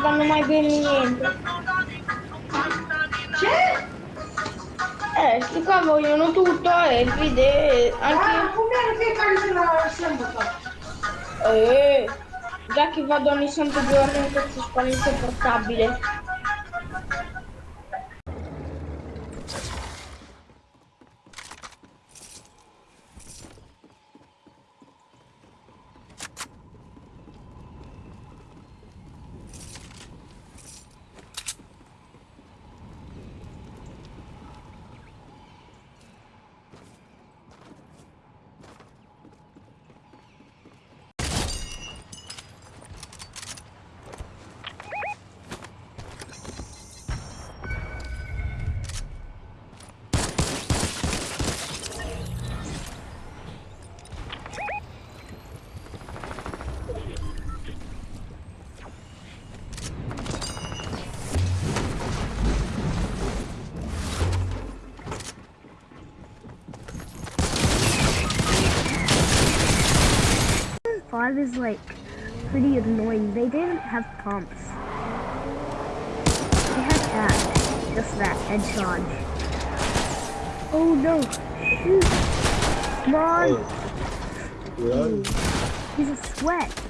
fanno mai bene niente. C'è? Eh, sti qua vogliono tutto e il video Ah, anche... come che cari la sempre Eh, già che vado ogni santo giorno in questo spavento portabile. Five is like pretty annoying. They didn't have pumps. They had that. Just that head charge. Oh no! Shoot! Come on! Oh. Run. He's a sweat.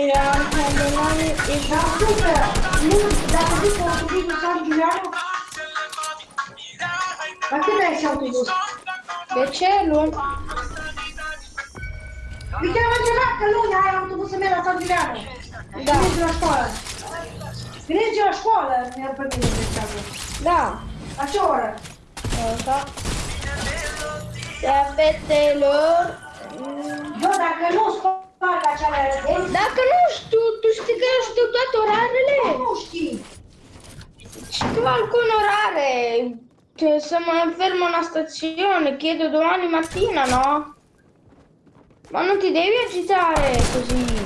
Era candelare e super! Nu, dacă zic că o să fii măcar Giuliano... La cât ai și autobus? De ce luni? Uite, am încercat că luni ai autobus să merg la San Giuliano. Da. Vine la școală. Vine la școală, mi-ar pe mine de treabă. Da. La ce oră? Așa. Da, fetelor. Bă, dacă nu scoală, Dacă nu știu, tu știi că eu știu toate orarele? Nu știi. che qualcuno orare. Cioè, siamo fermo a una stazione, chiedo domani mattina, no? Ma non ti devi agitare così.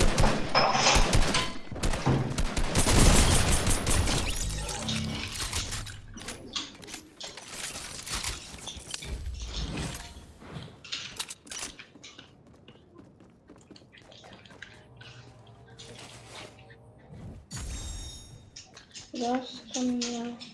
Просто мяу.